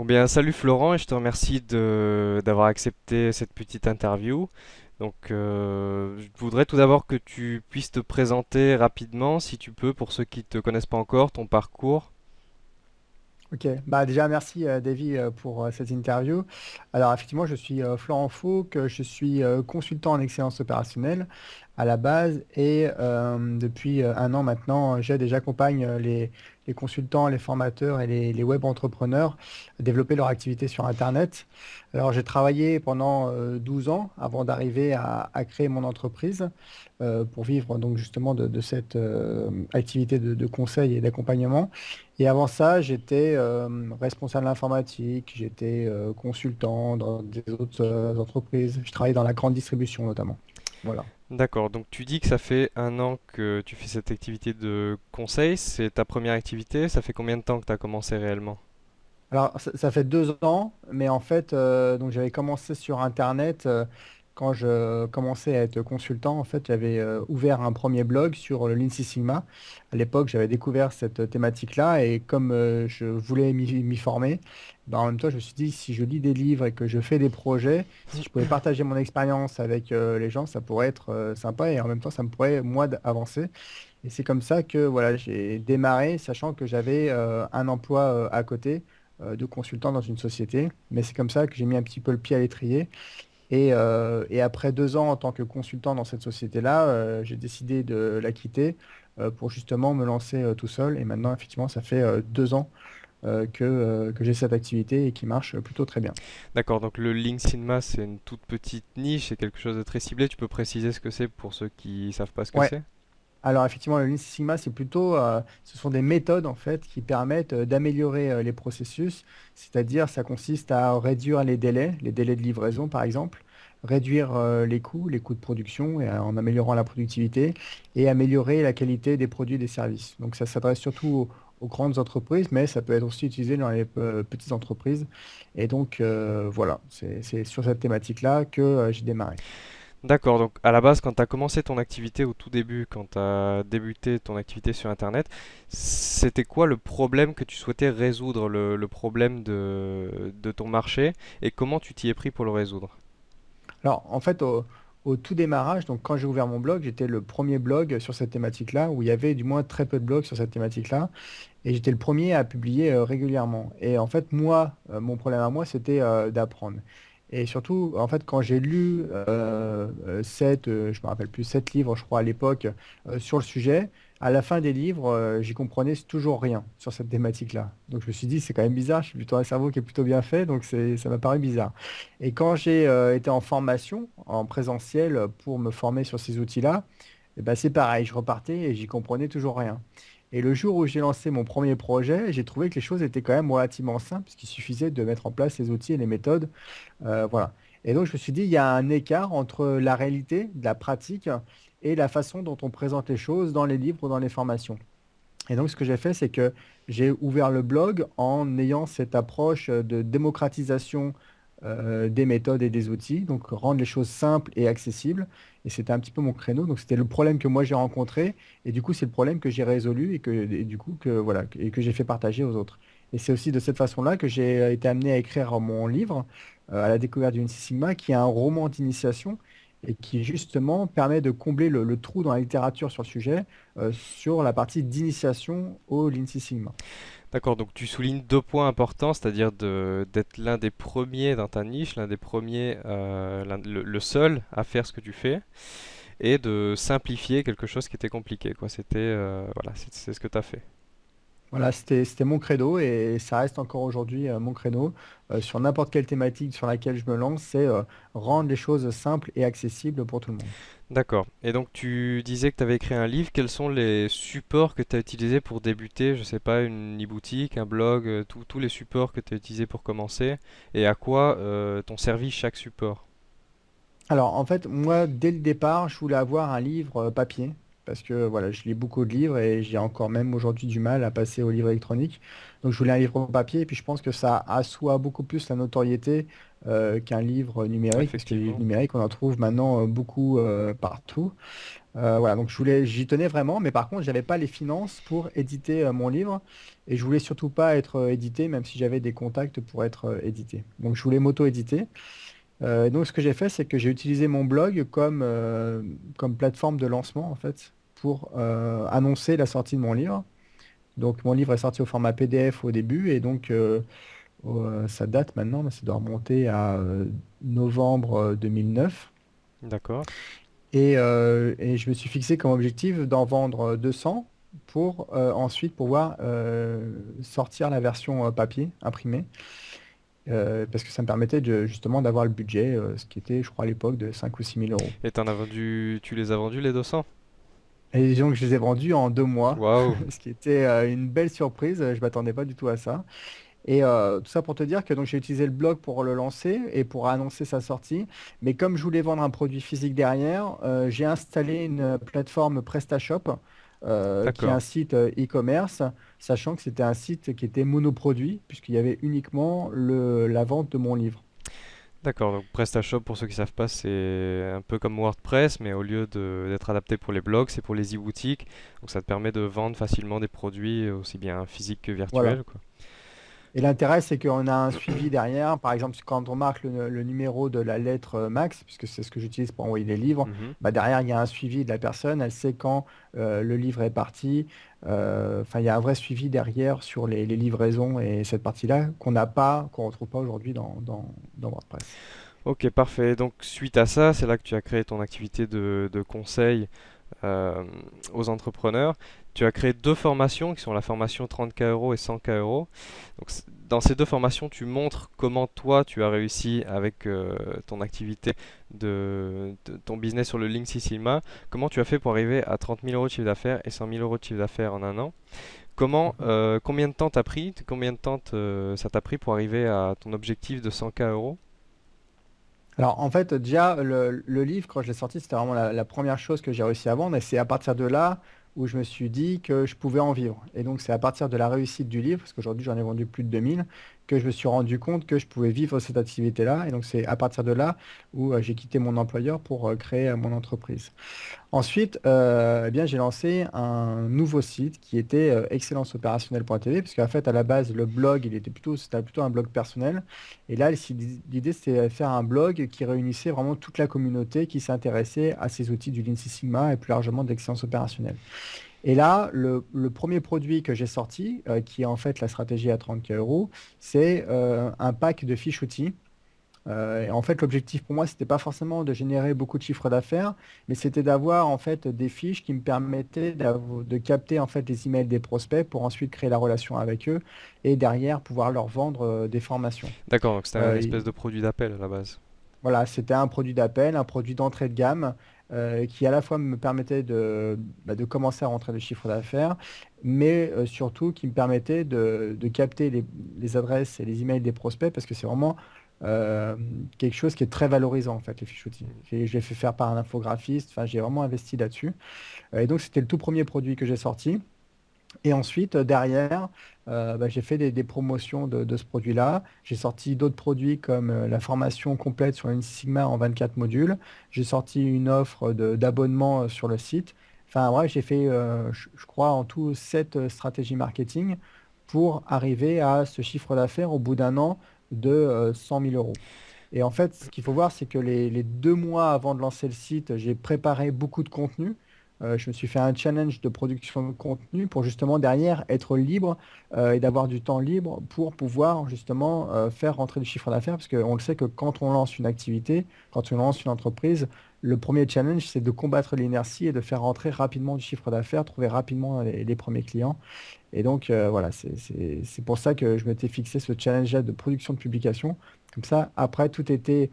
Bon bien, salut Florent et je te remercie d'avoir accepté cette petite interview. Donc, euh, je voudrais tout d'abord que tu puisses te présenter rapidement, si tu peux, pour ceux qui ne te connaissent pas encore, ton parcours. Ok, bah déjà merci euh, Davy euh, pour euh, cette interview. Alors effectivement, je suis Florent Fauque, je suis consultant en excellence opérationnelle à la base et depuis un an maintenant, j'aide et j'accompagne les, consultants, les formateurs et les, web entrepreneurs développer leur activité sur Internet. Alors j'ai travaillé pendant euh, 12 ans avant d'arriver à, créer mon entreprise euh, pour vivre donc justement de, cette euh, activité de, conseil et d'accompagnement. Et avant ça, j'étais euh, responsable informatique, j'étais euh, consultant dans des autres euh, entreprises. Je travaillais dans la grande distribution notamment. Voilà. D'accord, donc tu dis que ça fait un an que tu fais cette activité de conseil, c'est ta première activité, ça fait combien de temps que tu as commencé réellement? Alors, ça, ça fait deux ans, mais en fait, euh, donc j'avais commencé sur Internet euh, quand je commençais à être consultant. En fait, j'avais euh, ouvert un premier blog sur le Lean Six Sigma. À l'époque, j'avais découvert cette thématique-là et comme euh, je voulais m'y former, ben, en même temps, je me suis dit, si je lis des livres et que je fais des projets, si je pouvais partager mon expérience avec euh, les gens, ça pourrait être euh, sympa et en même temps, ça me pourrait, moi, avancer. Et c'est comme ça que voilà, j'ai démarré, sachant que j'avais euh, un emploi euh, à côté euh, de consultant dans une société. Mais c'est comme ça que j'ai mis un petit peu le pied à l'étrier. Et, euh, et après deux ans en tant que consultant dans cette société-là, euh, j'ai décidé de la quitter euh, pour justement me lancer tout seul. Et maintenant, effectivement, ça fait deux ans euh, que, euh, que j'ai cette activité et qui marche plutôt très bien. D'accord, donc le Lean Cinema, c'est une toute petite niche, c'est quelque chose de très ciblé, tu peux préciser ce que c'est pour ceux qui savent pas ce que Ouais, c'est? Alors effectivement, le Lean Sigma, c'est plutôt, euh, ce sont des méthodes en fait qui permettent euh, d'améliorer euh, les processus. C'est-à-dire, ça consiste à réduire les délais, les délais de livraison par exemple, réduire les coûts, les coûts de production en améliorant la productivité et améliorer la qualité des produits et des services. Donc ça s'adresse surtout aux, grandes entreprises, mais ça peut être aussi utilisé dans les petites entreprises. Et donc voilà, c'est sur cette thématique-là que j'ai démarré. D'accord, donc à la base, quand tu as commencé ton activité au tout début, quand tu as débuté ton activité sur Internet, c'était quoi le problème que tu souhaitais résoudre, le, problème de, ton marché, et comment tu t'y es pris pour le résoudre? Alors, en fait, au, au tout démarrage, donc quand j'ai ouvert mon blog, j'étais le premier blog sur cette thématique-là, où il y avait du moins très peu de blogs sur cette thématique-là, et j'étais le premier à publier euh, régulièrement. Et en fait, moi, euh, mon problème à moi, c'était euh, d'apprendre. Et surtout, en fait, quand j'ai lu euh, euh, sept, euh, je me rappelle plus, sept livres, je crois, à l'époque, euh, sur le sujet, à la fin des livres, j'y comprenais toujours rien sur cette thématique-là. Donc je me suis dit, c'est quand même bizarre, je suis plutôt un cerveau qui est plutôt bien fait, donc ça m'a paru bizarre. Et quand j'ai été en formation, en présentiel, pour me former sur ces outils-là, eh ben, c'est pareil, je repartais et j'y comprenais toujours rien. Et le jour où j'ai lancé mon premier projet, j'ai trouvé que les choses étaient quand même relativement simples, puisqu'il suffisait de mettre en place les outils et les méthodes. euh, voilà. Et donc je me suis dit, il y a un écart entre la réalité, la pratique, et la façon dont on présente les choses dans les livres ou dans les formations. Et donc, ce que j'ai fait, c'est que j'ai ouvert le blog en ayant cette approche de démocratisation euh, des méthodes et des outils, donc rendre les choses simples et accessibles. Et c'était un petit peu mon créneau. Donc, c'était le problème que moi j'ai rencontré. Et du coup, c'est le problème que j'ai résolu et que, du coup, que, voilà, et que j'ai fait partager aux autres. Et c'est aussi de cette façon-là que j'ai euh, été amené à écrire mon livre, euh, à la découverte du Sigma, qui est un roman d'initiation et qui justement permet de combler le, trou dans la littérature sur le sujet, sur la partie d'initiation au Lean Sigma. D'accord, donc tu soulignes deux points importants, c'est-à-dire d'être l'un des premiers dans ta niche, l'un des premiers, euh, le, seul à faire ce que tu fais, et de simplifier quelque chose qui était compliqué. C'était, euh, voilà, c'est ce que tu as fait. Voilà, c'était, mon credo et ça reste encore aujourd'hui euh, mon credo. Euh, sur n'importe quelle thématique sur laquelle je me lance, c'est euh, rendre les choses simples et accessibles pour tout le monde. D'accord. Et donc tu disais que tu avais écrit un livre. Quels sont les supports que tu as utilisés pour débuter? Je sais pas, une e-boutique, un blog, tous les supports que tu as utilisés pour commencer, et à quoi t'ont servi chaque support? Alors, en fait, moi, dès le départ, je voulais avoir un livre papier, parce que voilà, je lis beaucoup de livres et j'ai encore même aujourd'hui du mal à passer au livre électronique. Donc, je voulais un livre papier, et puis je pense que ça assoit beaucoup plus la notoriété euh, qu'un livre numérique, parce que les livres numériques, on en trouve maintenant euh, beaucoup euh, partout. Euh, voilà, donc je voulais, j'y tenais vraiment, mais par contre, j'avais pas les finances pour éditer mon livre et je voulais surtout pas être édité, même si j'avais des contacts pour être édité. Donc je voulais m'auto-éditer. Euh, donc ce que j'ai fait, c'est que j'ai utilisé mon blog comme, euh, comme plateforme de lancement en fait pour euh, annoncer la sortie de mon livre. Donc mon livre est sorti au format PDF au début et donc euh, euh, ça date maintenant, mais ça doit remonter à novembre euh, 2009. D'accord. Et, et je me suis fixé comme objectif d'en vendre 200 pour ensuite pouvoir sortir la version papier imprimée. Euh, parce que ça me permettait de, justement d'avoir le budget, euh, ce qui était, je crois, à l'époque de 5 ou six mille euros. Et t'en as vendu, tu les as vendus les 200? Et donc, je les ai vendus en deux mois, Waouh. ce qui était euh, une belle surprise. Je m'attendais pas du tout à ça. Et euh, tout ça pour te dire que donc j'ai utilisé le blog pour le lancer et pour annoncer sa sortie. Mais comme je voulais vendre un produit physique derrière, euh, j'ai installé une plateforme PrestaShop, euh, qui est D'accord. un site e-commerce, sachant que c'était un site qui était monoproduit, puisqu'il y avait uniquement le, la vente de mon livre. D'accord, donc PrestaShop, pour ceux qui savent pas, c'est un peu comme WordPress, mais au lieu de- d'être adapté pour les blogs, c'est pour les e-boutiques. Donc ça te permet de vendre facilement des produits aussi bien physiques que Voilà. virtuels, quoi. Et l'intérêt, c'est qu'on a un suivi derrière. Par exemple, quand on marque le, le numéro de la lettre euh, max, puisque c'est ce que j'utilise pour envoyer les livres, Mhm. bah derrière, il y a un suivi de la personne. Elle sait quand euh, le livre est parti. Euh, Enfin, il y a un vrai suivi derrière sur les, les livraisons et cette partie-là qu'on n'a pas, qu'on retrouve pas aujourd'hui dans, dans, dans WordPress. Ok, parfait. Donc suite à ça, c'est là que tu as créé ton activité de, de conseil euh, aux entrepreneurs. Tu as créé deux formations qui sont la formation 30K euros et 100K euros. Donc, dans ces deux formations, tu montres comment toi tu as réussi avec euh, ton activité de, de- ton business sur le Link Six Sigma. Comment tu as fait pour arriver à 30 000 euros de chiffre d'affaires et 100 000 euros de chiffre d'affaires en un an? Comment, euh, combien de temps t'as pris, combien de temps te- ça t'a pris pour arriver à ton objectif de 100K euros? Alors, en fait, déjà, le, livre, quand je l'ai sorti, c'était vraiment la, la première chose que j'ai réussi à vendre. Et c'est à partir de là où je me suis dit que je pouvais en vivre. Et donc, c'est à partir de la réussite du livre, parce qu'aujourd'hui, j'en ai vendu plus de 2000, que je me suis rendu compte que je pouvais vivre cette activité-là. Et donc, c'est à partir de là où euh, j'ai quitté mon employeur pour euh, créer euh, mon entreprise. Ensuite, eh bien, j'ai lancé un nouveau site qui était euh, excellenceopérationnelle.tv, parce qu'en fait, à la base, le blog, il était plutôt, c'était plutôt un blog personnel. Et là, l'idée, c'était de faire un blog qui réunissait vraiment toute la communauté qui s'intéressait à ces outils du Lean Six Sigma et plus largement de l'excellence opérationnelle. Et là, le, le premier produit que j'ai sorti, euh, qui est en fait la stratégie à 30 euros, c'est euh, un pack de fiches outils. Euh, et en fait, l'objectif pour moi, c'était pas forcément de générer beaucoup de chiffres d'affaires, mais c'était d'avoir en fait des fiches qui me permettaient de capter en fait les emails des prospects pour ensuite créer la relation avec eux et derrière pouvoir leur vendre des formations. D'accord, donc c'était un Euh, espèce de produit d'appel à la base. voilà, c'était un produit d'appel, un produit d'entrée de gamme euh, qui à la fois me permettait de, bah, de commencer à rentrer des chiffres d'affaires, mais euh, surtout qui me permettait de, capter les, adresses et les emails des prospects parce que c'est vraiment euh, quelque chose qui est très valorisant en fait, les fiches outils. Je l'ai fait faire par un infographiste, j'ai vraiment investi là-dessus. Et donc c'était le tout premier produit que j'ai sorti. Et ensuite, euh, derrière, euh, bah, j'ai fait des, promotions de, ce produit-là. J'ai sorti d'autres produits comme euh, la formation complète sur Six Sigma en 24 modules. J'ai sorti une offre d'abonnement sur le site. Enfin, ouais, j'ai fait, je, crois, en tout, sept euh, stratégies marketing pour arriver à ce chiffre d'affaires au bout d'un an de euh, 100 000 euros. Et en fait, ce qu'il faut voir, c'est que les deux mois avant de lancer le site, j'ai préparé beaucoup de contenu. Euh, je me suis fait un challenge de production de contenu pour justement derrière être libre euh, et d'avoir du temps libre pour pouvoir justement euh, faire rentrer du chiffre d'affaires. Parce qu'on le sait que quand on lance une activité, quand on lance une entreprise, le premier challenge, c'est de combattre l'inertie et de faire rentrer rapidement du chiffre d'affaires, trouver rapidement les, premiers clients. Et donc, voilà, c'est pour ça que je m'étais fixé ce challenge-là de production de publication. Comme ça, après, tout était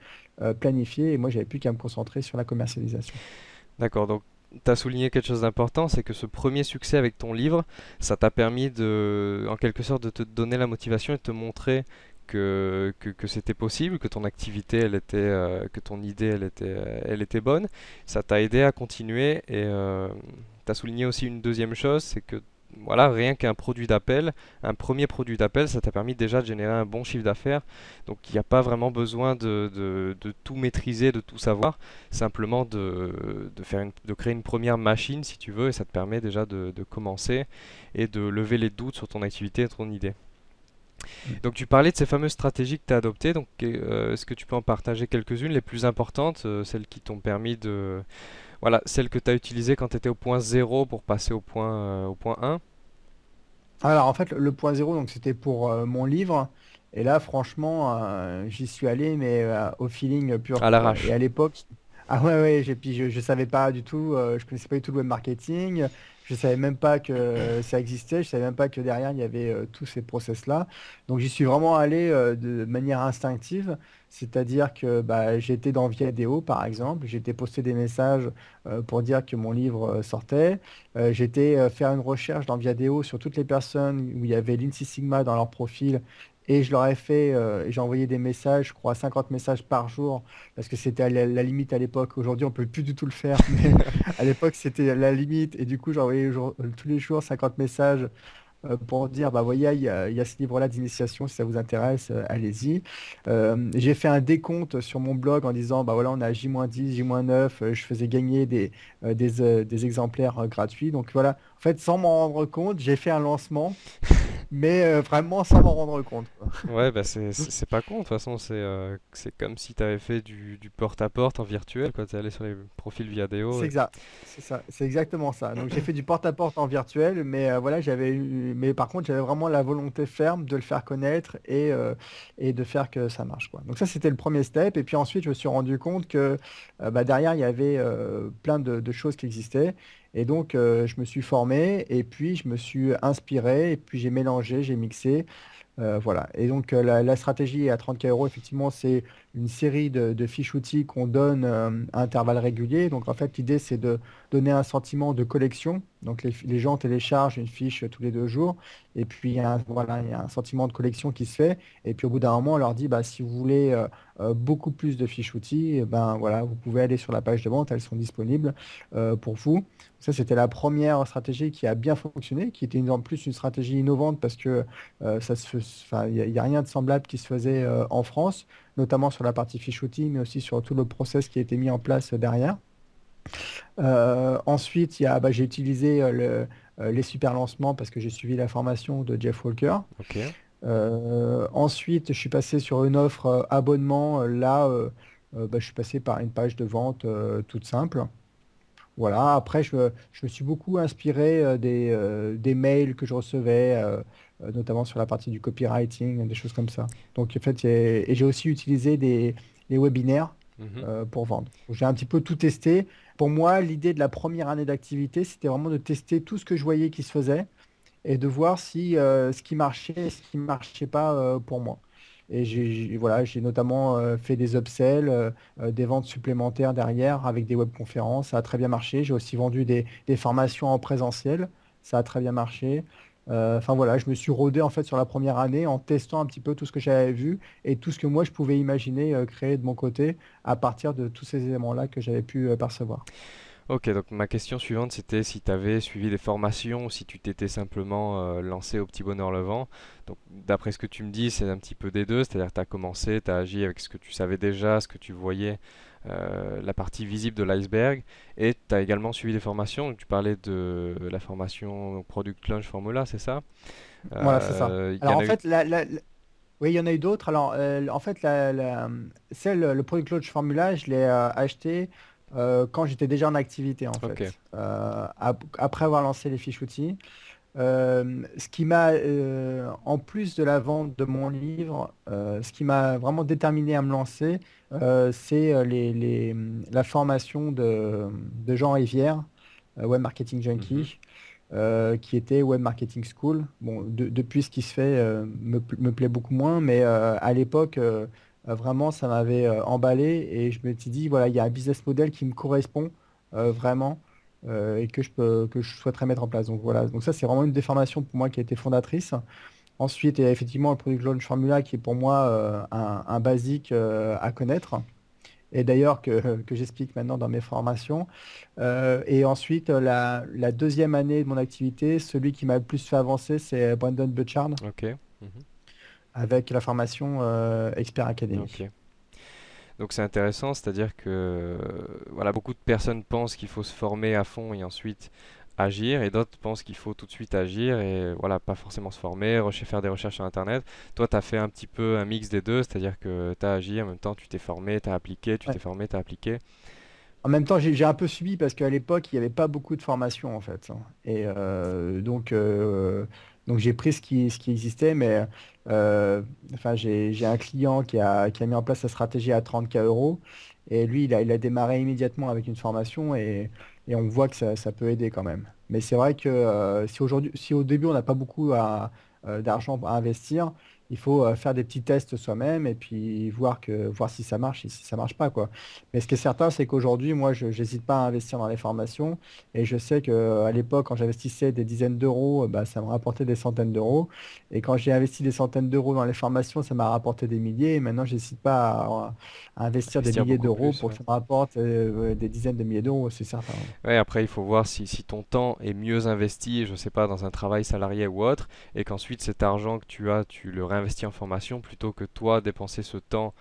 planifié et moi, j'avais plus qu'à me concentrer sur la commercialisation. D'accord, donc tu as souligné quelque chose d'important, c'est que ce premier succès avec ton livre, ça t'a permis de, en quelque sorte, de te donner la motivation et de te montrer que, c'était possible, que ton activité, elle était, euh, que ton idée, elle était, euh, elle était bonne. Ça t'a aidé à continuer et tu as souligné aussi une deuxième chose, c'est que voilà, rien qu'un produit d'appel, un premier produit d'appel, ça t'a permis déjà de générer un bon chiffre d'affaires. Donc il n'y a pas vraiment besoin de, tout maîtriser, de tout savoir, simplement de, créer une première machine si tu veux, et ça te permet déjà de, de commencer et de lever les doutes sur ton activité et ton idée. Donc tu parlais de ces fameuses stratégies que tu as adoptées, donc euh, est-ce que tu peux en partager quelques-unes, les plus importantes, euh, celles qui t'ont permis de... Voilà, celles que tu as utilisées quand tu étais au point zéro pour passer au point, euh, au point un. Alors en fait, le, le point zéro, donc c'était pour euh, mon livre. Et là, franchement, euh, j'y suis allé, mais au feeling pur, à quoi. Et l'arrache. à l'époque, ah ouais, ouais, puis je, je savais pas du tout, je connaissais pas du tout le web marketing. Je savais même pas que ça existait. Je savais même pas que derrière il y avait euh, tous ces process-là. Donc j'y suis vraiment allé euh, de manière instinctive. C'est-à-dire que bah, j'étais dans Viadeo, par exemple. J'étais posté des messages euh, pour dire que mon livre euh, sortait. Euh, j'étais euh, faire une recherche dans Viadeo sur toutes les personnes où il y avait l'INSEE Sigma dans leur profil. Et je leur ai fait, euh, j'ai envoyé des messages, je crois 50 messages par jour, parce que c'était la, limite à l'époque. Aujourd'hui, on peut plus du tout le faire, mais à l'époque, c'était la limite. Et du coup, j'ai envoyé jour- tous les jours 50 messages euh, pour dire, bah voyez, il y a, ce livre-là d'initiation, si ça vous intéresse, euh, allez-y. Euh, j'ai fait un décompte sur mon blog en disant, bah voilà, on a J-10, J-9, euh, je faisais gagner des, euh, des, euh, exemplaires euh, gratuits. Donc voilà, en fait, sans m'en rendre compte, j'ai fait un lancement, mais euh, vraiment sans m'en rendre compte, quoi. Ouais, bah c'est pas con, de toute façon, c'est euh, comme si tu avais fait du, porte-à-porte en virtuel, quand tu es allé sur les profils Viadeo. C'est et- exact, c'est ça, c'est exactement ça. Donc j'ai fait du porte-à-porte en virtuel, mais euh, voilà, j'avais eu, mais par contre j'avais vraiment la volonté ferme de le faire connaître et, euh, et de faire que ça marche, quoi. Donc ça c'était le premier step, et puis ensuite je me suis rendu compte que bah, derrière il y avait plein de, de choses qui existaient, et donc euh, je me suis formé, et puis je me suis inspiré, et puis j'ai mélangé, j'ai mixé. Euh, voilà. Et donc, euh, la, stratégie à 30K euros, effectivement, c'est une série de, fiches outils qu'on donne euh, à intervalles réguliers. Donc, en fait, l'idée, c'est de donner un sentiment de collection. Donc, les, gens téléchargent une fiche tous les deux jours. Et puis, il y a un, voilà, un sentiment de collection qui se fait. Et puis, au bout d'un moment, on leur dit, bah, si vous voulez beaucoup plus de fiches outils, eh ben, voilà, vous pouvez aller sur la page de vente. Elles sont disponibles pour vous. Ça, c'était la première stratégie qui a bien fonctionné, qui était en plus une stratégie innovante parce que ça se, enfin, il n'y a, rien de semblable qui se faisait euh, en France, notamment sur la partie fiche outil, mais aussi sur tout le process qui a été mis en place derrière. Euh, ensuite, bah, j'ai utilisé euh, le- euh, les super lancements parce que j'ai suivi la formation de Jeff Walker. Euh, ensuite, je suis passé sur une offre euh, abonnement. Euh, Là, euh, euh, bah, je suis passé par une page de vente euh, toute simple. Voilà, après, je, me je me suis beaucoup inspiré euh, des, euh, des mails que je recevais, euh, notamment sur la partie du copywriting, des choses comme ça. Donc, en fait, j'ai- et j'ai aussi utilisé des, les webinaires Mhm. euh, pour vendre. J'ai un petit peu tout testé. Pour moi, l'idée de la première année d'activité, c'était vraiment de tester tout ce que je voyais qui se faisait et de voir si ce qui marchait et ce qui ne marchait pas pour moi. Et j'ai voilà, notamment euh, fait des upsells, euh, euh, des ventes supplémentaires derrière avec des webconférences. Ça a très bien marché. J'ai aussi vendu des, des formations en présentiel. Ça a très bien marché. Enfin voilà, je me suis rodé en fait sur la première année en testant un petit peu tout ce que j'avais vu et tout ce que moi je pouvais imaginer créer de mon côté à partir de tous ces éléments-là que j'avais pu percevoir. Ok, donc ma question suivante c'était si tu avais suivi des formations ou si tu t'étais simplement euh, lancé au petit bonheur le vent. Donc d'après ce que tu me dis, c'est un petit peu des deux, c'est-à-dire que tu as commencé, tu as agi avec ce que tu savais déjà, ce que tu voyais, euh, la partie visible de l'iceberg, et tu as également suivi des formations. Donc, tu parlais de la formation Product Launch Formula, c'est ça? Voilà, c'est ça. Euh, Alors en eu... fait, la, la- la- oui, il y en a eu d'autres. Alors en fait, celle, le Product Launch Formula, je l'ai acheté euh, quand j'étais déjà en activité en fait, Euh, ap- après avoir lancé les fiches outils. Euh, ce qui m'a, en plus de la vente de mon livre, ce qui m'a vraiment déterminé à me lancer, c'est les, les- la formation de, de Jean Rivière, Web Marketing Mhm. Junkie, euh, qui était Web Marketing School. Bon, de- depuis ce qui se fait me, pl- me plaît beaucoup moins, mais à l'époque, vraiment, ça m'avait euh, emballé et je me suis dit, voilà, il y a un business model qui me correspond euh, vraiment euh, et que je peux, que je souhaiterais mettre en place. Donc voilà, donc ça, c'est vraiment une des formations pour moi qui a été fondatrice. Ensuite, il y a effectivement le Product Launch Formula qui est pour moi euh, un, basique euh, à connaître. et d'ailleurs que, que j'explique maintenant dans mes formations. Euh, et ensuite, la, deuxième année de mon activité, celui qui m'a le plus fait avancer, c'est Brandon Butchard. Mhm. Avec la formation euh, expert académique. Donc c'est intéressant, c'est-à-dire que euh, voilà, beaucoup de personnes pensent qu'il faut se former à fond et ensuite agir, et d'autres pensent qu'il faut tout de suite agir et voilà, pas forcément se former, faire des recherches sur Internet. Toi, tu as fait un petit peu un mix des deux, c'est-à-dire que tu as agi, en même temps tu t'es formé, tu as appliqué, tu Ouais. t'es formé, tu as appliqué. En même temps, j'ai un peu subi parce qu'à l'époque, il n'y avait pas beaucoup de formation en fait. hein. Et euh, donc, euh, donc j'ai pris ce qui, ce qui existait, mais euh, enfin, j'ai, un client qui a, qui a mis en place sa stratégie à 30K euros. Et lui, il a, il a démarré immédiatement avec une formation et, et on voit que ça, ça peut aider quand même. Mais c'est vrai que euh, si au début, on n'a pas beaucoup euh, d'argent à investir, il faut euh, faire des petits tests soi-même et puis voir que, voir si ça marche et si ça marche pas, quoi. Mais ce qui est certain, c'est qu'aujourd'hui, moi, je n'hésite pas à investir dans les formations. Et je sais qu'à l'époque, quand j'investissais des dizaines d'euros, euh, bah, ça me rapportait des centaines d'euros. Et quand j'ai investi des centaines d'euros dans les formations, ça m'a rapporté des milliers. Et maintenant, je n'hésite pas à, à investir des milliers d'euros pour que ouais. ça me rapporte euh, des dizaines de milliers d'euros, c'est certain. Ouais, après, il faut voir si, si ton temps est mieux investi, je sais pas, dans un travail salarié ou autre, et qu'ensuite cet argent que tu as, tu le réinvestis en formation plutôt que toi dépenser ce temps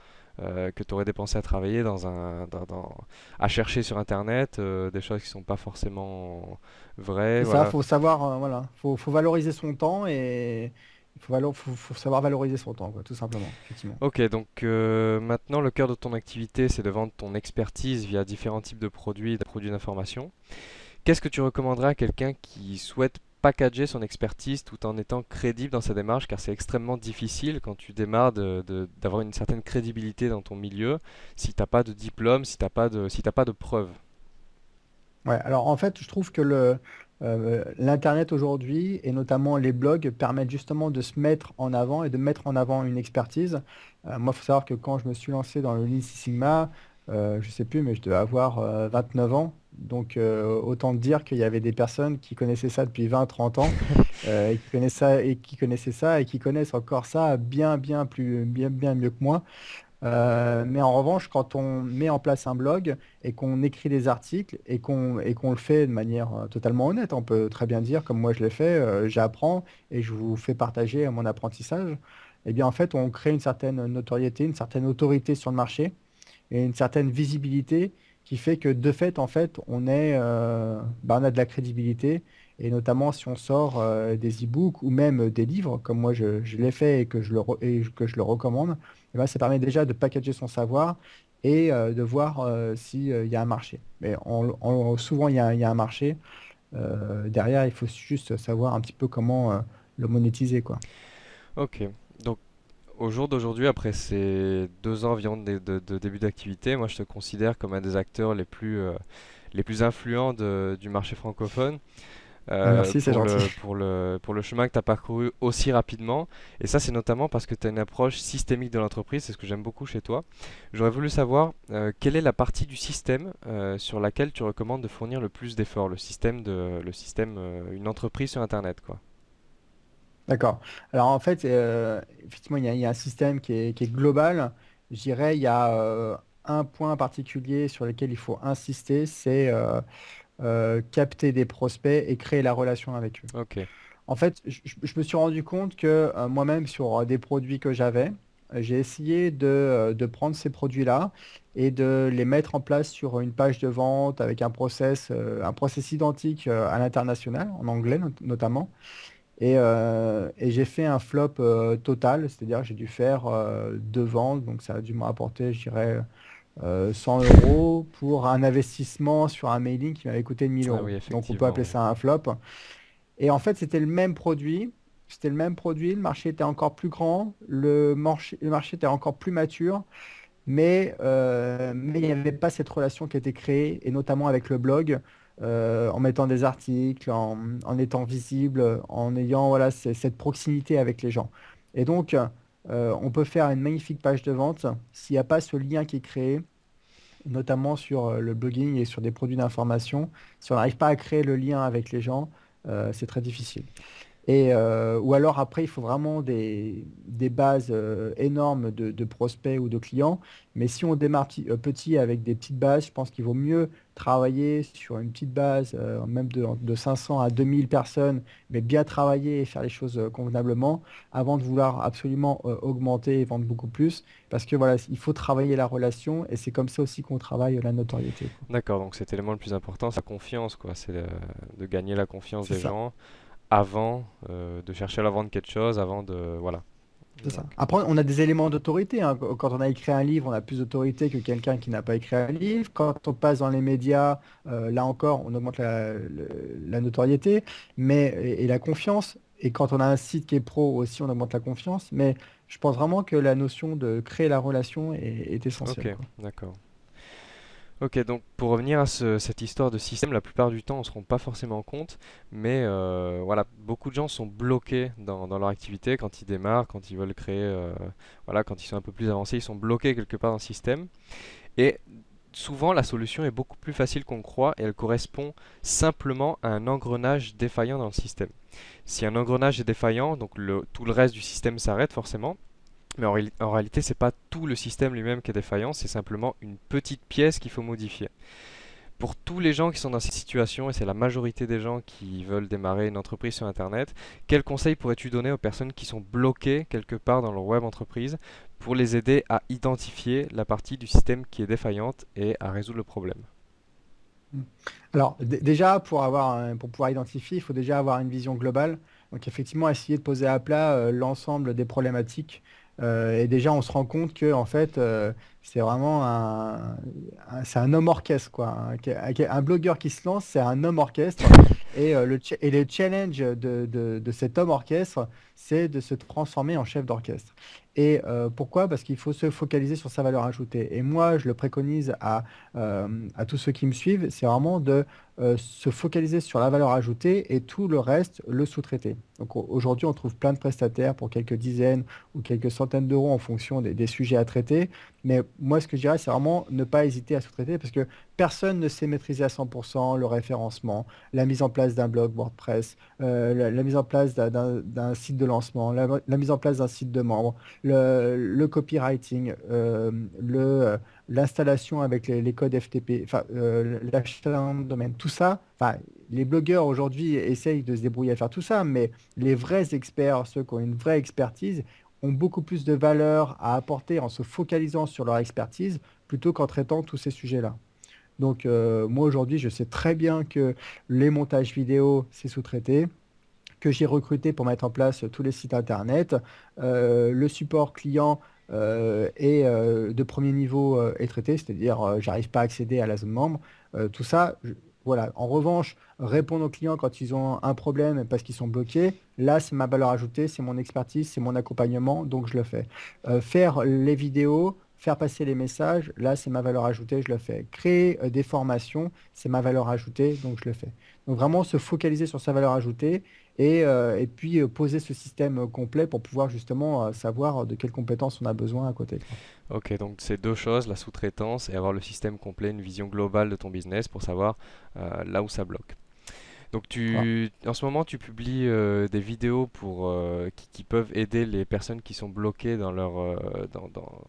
euh, que tu aurais dépensé à travailler dans un, dans- dans- à chercher sur Internet euh, des choses qui sont pas forcément vraies, C'est ça, voilà. faut savoir, euh, voilà, faut, faut valoriser son temps et il faut, valo- faut, faut savoir valoriser son temps, quoi, tout simplement, effectivement. Ok, donc maintenant le cœur de ton activité, c'est de vendre ton expertise via différents types de produits et de produits d'information. Qu'est-ce que tu recommanderais à quelqu'un qui souhaite packager son expertise tout en étant crédible dans sa démarche, car c'est extrêmement difficile quand tu démarres d'avoir une certaine crédibilité dans ton milieu si t'as pas de diplôme, si t'as pas de, si pas de preuves. Ouais, alors en fait, je trouve que le, euh, l'Internet aujourd'hui, et notamment les blogs, permettent justement de se mettre en avant et de mettre en avant une expertise. Euh, moi, il faut savoir que quand je me suis lancé dans le Lean Six Sigma, euh, je sais plus, mais je devais avoir euh, 29 ans. Donc, euh, autant dire qu'il y avait des personnes qui connaissaient ça depuis 20, 30 ans, euh, et qui connaissaient ça, et qui connaissaient ça, et qui connaissent encore ça bien, bien plus, bien, bien mieux que moi. Euh, mais en revanche, quand on met en place un blog et qu'on écrit des articles et qu'on et qu'on le fait de manière totalement honnête, on peut très bien dire, comme moi je l'ai fait, j'apprends et je vous fais partager mon apprentissage, eh bien en fait, on crée une certaine notoriété, une certaine autorité sur le marché et une certaine visibilité qui fait que de fait, en fait, on est, euh, bah, on a de la crédibilité. Et notamment si on sort euh, des e-books ou même des livres, comme moi je, l'ai fait et que je le, et que je le recommande, eh ben, ça permet déjà de packager son savoir et euh, de voir s'il y a un marché. Mais souvent, il y y a un marché. Derrière, il faut juste savoir un petit peu comment le monétiser, quoi. Ok, au jour d'aujourd'hui, après ces deux ans environ de, de- de début d'activité, moi je te considère comme un des acteurs les plus, euh, les plus influents de- du marché francophone. Ah, euh, merci, c'est pour gentil. le, pour le, pour le chemin que tu as parcouru aussi rapidement. Et ça, c'est notamment parce que tu as une approche systémique de l'entreprise, c'est ce que j'aime beaucoup chez toi. J'aurais voulu savoir euh, quelle est la partie du système euh, sur laquelle tu recommandes de fournir le plus d'efforts, le système de, le système, une entreprise sur Internet, quoi. D'accord. Alors en fait, euh, effectivement, il y a, il y a un système qui est, qui est global. Je dirais, il y a euh, un point particulier sur lequel il faut insister, c'est euh, capter des prospects et créer la relation avec eux. Ok, En fait, je, me suis rendu compte que moi-même, sur des produits que j'avais, j'ai essayé de, de prendre ces produits-là et de les mettre en place sur une page de vente avec un process, un process identique à l'international, en anglais not- notamment. Et, euh, et j'ai fait un flop euh, total, c'est-à-dire j'ai dû faire euh, deux ventes, donc ça a dû me rapporter, je dirais, euh, 100 euros pour un investissement sur un mailing qui m'avait coûté 1000 ah euros. oui, Donc on peut appeler ça un flop. Et en fait, c'était le même produit, c'était le même produit, le marché était encore plus grand, le marché, le marché était encore plus mature, mais, mais il n'y avait pas cette relation qui a été créée, et notamment avec le blog, euh, en mettant des articles, en, étant visible, en ayant voilà, cette proximité avec les gens. Et donc, euh, on peut faire une magnifique page de vente s'il n'y a pas ce lien qui est créé, notamment sur euh, le blogging et sur des produits d'information. Si on n'arrive pas à créer le lien avec les gens, c'est très difficile. Et, euh, ou alors après, il faut vraiment des, des bases euh, énormes de, de prospects ou de clients. Mais si on démarre petit, euh, petit avec des petites bases, je pense qu'il vaut mieux travailler sur une petite base, même de, de 500 à 2000 personnes, mais bien travailler et faire les choses convenablement avant de vouloir absolument augmenter et vendre beaucoup plus. Parce que voilà, il faut travailler la relation et c'est comme ça aussi qu'on travaille la notoriété. D'accord, donc cet élément le plus important, c'est la confiance, quoi. C'est de gagner la confiance des ça. gens avant euh, de chercher à leur vendre quelque chose, avant de... Voilà. C'est ça. Après, on a des éléments d'autorité. hein. Qu- Quand on a écrit un livre, on a plus d'autorité que quelqu'un qui n'a pas écrit un livre. Quand on passe dans les médias, euh, là encore, on augmente la, notoriété mais, et, et la confiance. Et quand on a un site qui est pro aussi, on augmente la confiance. Mais je pense vraiment que la notion de créer la relation est, est essentielle, ok, d'accord. Ok, donc pour revenir à ce- cette histoire de système, la plupart du temps on se rend pas forcément compte, mais euh, voilà, beaucoup de gens sont bloqués dans, dans leur activité quand ils démarrent, quand ils veulent créer, euh, voilà, quand ils sont un peu plus avancés, ils sont bloqués quelque part dans le système. Et souvent la solution est beaucoup plus facile qu'on croit et elle correspond simplement à un engrenage défaillant dans le système. Si un engrenage est défaillant, donc le- tout le reste du système s'arrête forcément. Mais en, réali- en réalité, pas tout le système lui-même qui est défaillant, c'est simplement une petite pièce qu'il faut modifier. Pour tous les gens qui sont dans cette situation, et c'est la majorité des gens qui veulent démarrer une entreprise sur Internet, quels conseils pourrais-tu donner aux personnes qui sont bloquées quelque part dans leur web entreprise pour les aider à identifier la partie du système qui est défaillante et à résoudre le problème? Mm. Alors, déjà, pour avoir pour pouvoir identifier, il faut déjà avoir une vision globale. Donc, effectivement, essayer de poser à plat euh, l'ensemble des problématiques. Euh, et déjà, on se rend compte que, en fait, euh, c'est vraiment un, c'est un homme orchestre, quoi. Un, blogueur qui se lance, c'est un homme orchestre. Et, euh, le, et de, de- cet homme orchestre, c'est de se transformer en chef d'orchestre. Et euh, pourquoi? Parce qu'il faut se focaliser sur sa valeur ajoutée. Et moi, je le préconise à euh, à tous ceux qui me suivent, c'est vraiment de se focaliser sur la valeur ajoutée et tout le reste, le sous-traiter. Donc au- aujourd'hui, on trouve plein de prestataires pour quelques dizaines ou quelques centaines d'euros en fonction des, des sujets à traiter. Mais moi, ce que je dirais, c'est vraiment ne pas hésiter à sous-traiter parce que personne ne sait maîtriser à 100% le référencement, la mise en place d'un blog WordPress, euh, la, mise en place d'un site de lancement, la, mise en place d'un site de membre, le, copywriting, euh, l'installation avec les, codes FTP, euh, l'achat d'un domaine, tout ça, enfin, les blogueurs aujourd'hui essayent de se débrouiller à faire tout ça, mais les vrais experts, ceux qui ont une vraie expertise, ont beaucoup plus de valeur à apporter en se focalisant sur leur expertise plutôt qu'en traitant tous ces sujets-là. Donc, euh, moi aujourd'hui, je sais très bien que les montages vidéo, c'est sous-traité que j'ai recruté pour mettre en place tous les sites internet. Euh, le support client est euh, de premier niveau est traité, c'est-à-dire j'arrive pas à accéder à la zone membre. Tout ça, voilà. En revanche, répondre aux clients quand ils ont un problème parce qu'ils sont bloqués, là c'est ma valeur ajoutée, c'est mon expertise, c'est mon accompagnement, donc je le fais. Euh, faire les vidéos, faire passer les messages, là c'est ma valeur ajoutée, je le fais. Créer euh, des formations, c'est ma valeur ajoutée, donc je le fais. Donc vraiment se focaliser sur sa valeur ajoutée et, euh, et puis euh, poser ce système euh, complet pour pouvoir justement savoir de quelles compétences on a besoin à côté. Ok, donc c'est deux choses, la sous-traitance et avoir le système complet, une vision globale de ton business pour savoir euh, là où ça bloque. Donc tu, en ce moment, tu publies euh, des vidéos pour, euh, qui, qui peuvent aider les personnes qui sont bloquées dans leur, dans, dans-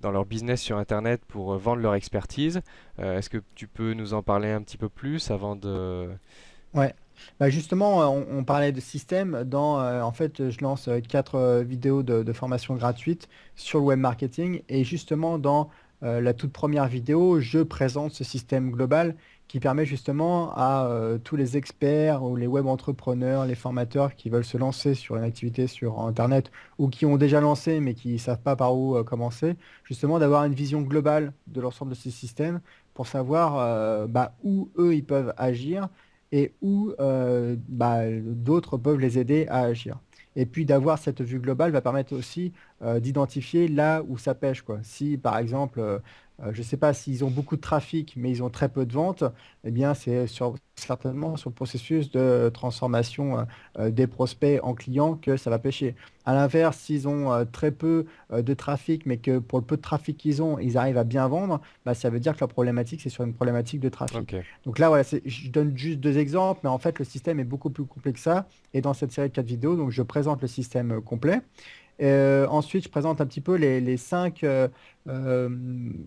dans leur business sur Internet pour vendre leur expertise. Est-ce que tu peux nous en parler un petit peu plus avant de... Ouais. Bah justement, euh, on, parlait de système. Euh, en fait, je lance euh, quatre vidéos de, formation gratuite sur le web marketing. Et justement, dans la toute première vidéo, je présente ce système global qui permet justement à tous les experts ou les web entrepreneurs, les formateurs qui veulent se lancer sur une activité sur Internet ou qui ont déjà lancé mais qui ne savent pas par où commencer, justement d'avoir une vision globale de l'ensemble de ces systèmes pour savoir bah, où eux ils peuvent agir et où euh, bah, d'autres peuvent les aider à agir. Et puis d'avoir cette vue globale va permettre aussi euh, d'identifier là où ça pêche, quoi. Si par exemple, euh, je ne sais pas s'ils ont beaucoup de trafic, mais ils ont très peu de ventes, eh bien, c'est certainement sur le processus de transformation des prospects en clients que ça va pêcher. À l'inverse, s'ils ont très peu de trafic, mais que pour le peu de trafic qu'ils ont, ils arrivent à bien vendre, bah, ça veut dire que la problématique, c'est sur une problématique de trafic. Donc là, voilà, je donne juste deux exemples, mais en fait, le système est beaucoup plus complexe que ça. Et dans cette série de quatre vidéos, donc, je présente le système complet. Euh, ensuite, je présente un petit peu les, cinq, euh, euh,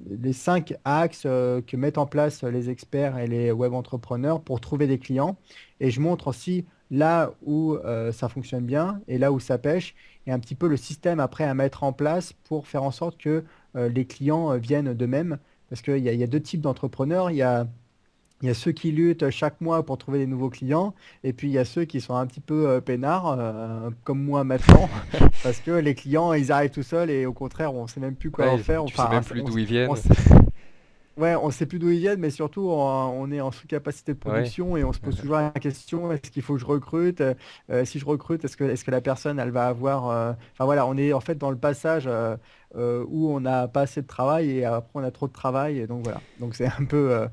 les cinq axes que mettent en place les experts et les web entrepreneurs pour trouver des clients. Et je montre aussi là où ça fonctionne bien et là où ça pêche, et un petit peu le système après à mettre en place pour faire en sorte que les clients viennent d'eux-mêmes. Parce qu'il y, y, a deux types d'entrepreneurs. Il y a il y a ceux qui luttent chaque mois pour trouver des nouveaux clients, et puis il y a ceux qui sont un petit peu euh, peinards, euh, comme moi maintenant, parce que les clients, ils arrivent tout seuls, et au contraire, on ne sait même plus quoi en faire. Tu ne sais même plus d'où ils viennent. Ouais, on ne sait plus d'où ils viennent, mais surtout, on, est en sous-capacité de production et on se pose toujours la question, est-ce qu'il faut que je recrute euh, Si je recrute, est-ce que, est que la personne, elle va avoir... Euh, enfin voilà, on est en fait dans le passage euh, où on n'a pas assez de travail et après on a trop de travail. Et donc voilà, donc c'est un peu...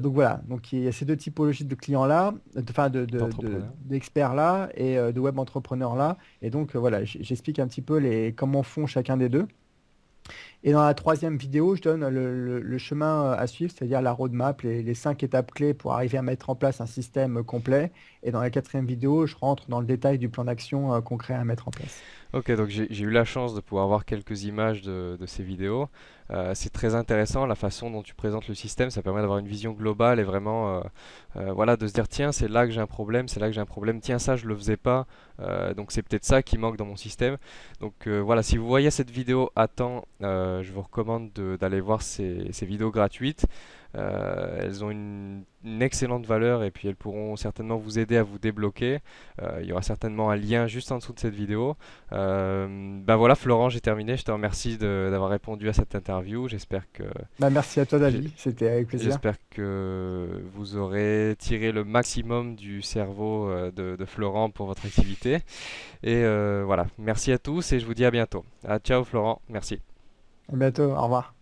donc voilà, donc il y a ces deux typologies de clients-là, enfin de, d'experts-là et de web entrepreneurs-là. Et donc voilà, j'explique un petit peu les, comment font chacun des deux. Et dans la troisième vidéo, je donne le, chemin à suivre, c'est-à-dire la roadmap, les, les, cinq étapes clés pour arriver à mettre en place un système complet. Et dans la quatrième vidéo, je rentre dans le détail du plan d'action euh, concret à mettre en place. Ok, donc j'ai eu la chance de pouvoir voir quelques images de, ces vidéos. Euh, c'est très intéressant la façon dont tu présentes le système, ça permet d'avoir une vision globale et vraiment euh, voilà, de se dire tiens c'est là que j'ai un problème, c'est là que j'ai un problème, tiens ça je le faisais pas, donc c'est peut-être ça qui manque dans mon système. Donc voilà, si vous voyez cette vidéo à temps, je vous recommande d'aller voir ces, ces vidéos gratuites. Euh, elles ont une, excellente valeur et puis elles pourront certainement vous aider à vous débloquer. Euh, il y aura certainement un lien juste en dessous de cette vidéo. ben voilà, Florent, j'ai terminé. Je te remercie d'avoir répondu à cette interview. J'espère que. Bah, merci à toi, David. C'était avec plaisir. J'espère que vous aurez tiré le maximum du cerveau de, de Florent pour votre activité. Et voilà, merci à tous et je vous dis à bientôt. ciao, Florent. Merci. À bientôt. Au revoir.